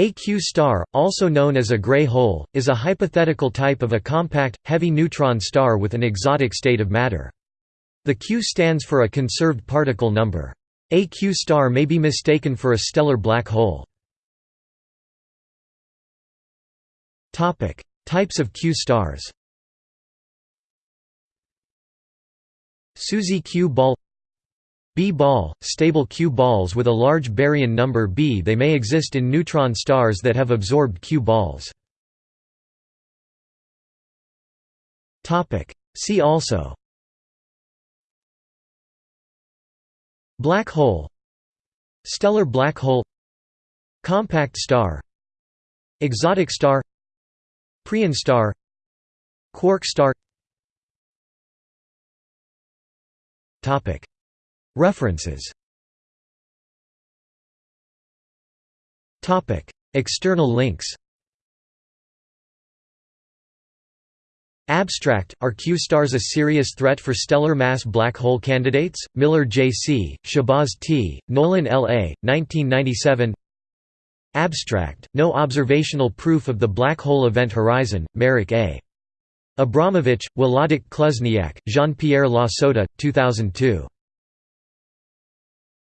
A Q star, also known as a gray hole, is a hypothetical type of a compact, heavy neutron star with an exotic state of matter. The Q stands for a conserved particle number. A Q star may be mistaken for a stellar black hole. Types of Q stars SUSY Q ball B ball, stable Q balls with a large baryon number B. They may exist in neutron stars that have absorbed Q balls. See also. Black hole. Stellar black hole. Compact star. Exotic star. Preon star. Quark star References External links Abstract, Are Q-stars a serious threat for stellar mass black hole candidates? Miller J.C., Shahbaz T., Nolan L.A., 1997 Abstract, No observational proof of the black hole event horizon, Marek A. Abramowicz, Wlodek Kluzniak, Jean-Pierre Lasota, 2002.